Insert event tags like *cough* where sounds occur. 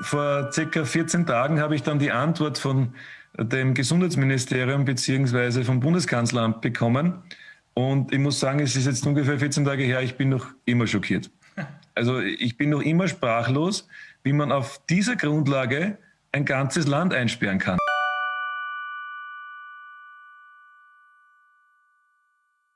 Vor circa 14 Tagen habe ich dann die Antwort von dem Gesundheitsministerium bzw. vom Bundeskanzleramt bekommen. Und ich muss sagen, es ist jetzt ungefähr 14 Tage her, ich bin noch immer schockiert. *laughs* Also ich bin noch immer sprachlos, wie man auf dieser Grundlage ein ganzes Land einsperren kann.